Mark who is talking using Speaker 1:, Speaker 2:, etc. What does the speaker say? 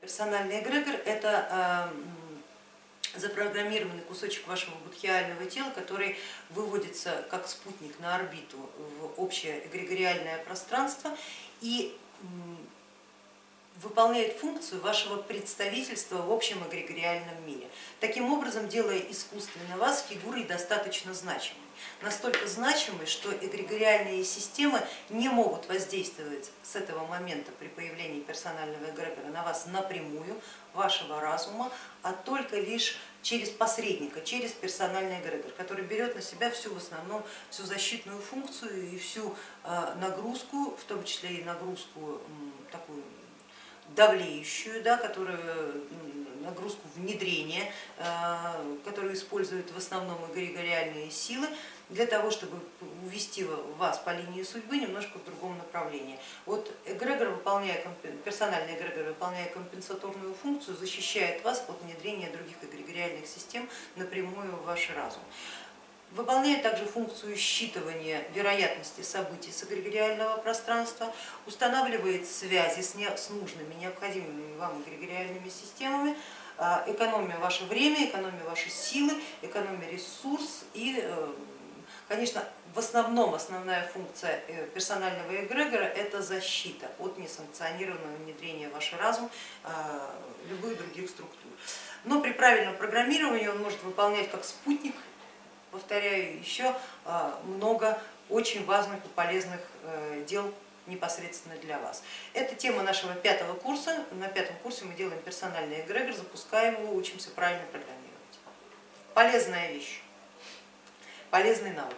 Speaker 1: Персональный эгрегор это э, запрограммированный кусочек вашего будхиального тела, который выводится как спутник на орбиту в общее эгрегориальное пространство. И выполняет функцию вашего представительства в общем эгрегориальном мире, таким образом делая искусственно вас фигурой достаточно значимой. Настолько значимой, что эгрегориальные системы не могут воздействовать с этого момента при появлении персонального эгрегора на вас напрямую, вашего разума, а только лишь через посредника, через персональный эгрегор, который берет на себя всю в основном всю защитную функцию и всю э, нагрузку, в том числе и нагрузку такую давлеющую, да, которую, нагрузку внедрения, э, которую используют в основном эгрегориальные силы, для того, чтобы увести вас по линии судьбы немножко в другом направлении. Вот эгрегор, выполняя, персональный эгрегор, выполняя компенсаторную функцию, защищает вас от внедрения других эгрегориальных систем напрямую в ваш разум выполняет также функцию считывания вероятности событий с эгрегориального пространства, устанавливает связи с нужными, необходимыми вам эгрегориальными системами, а, экономия ваше время, экономия ваши силы, экономия ресурс и, э, конечно, в основном основная функция э, персонального эгрегора это защита от несанкционированного внедрения в ваш разум а, любых других структур. Но при правильном программировании он может выполнять как спутник повторяю, еще а, много очень важных и полезных э, дел непосредственно для вас. Это тема нашего пятого курса. На пятом курсе мы делаем персональный эгрегор, запускаем его, учимся правильно программировать. Полезная вещь, полезный навык.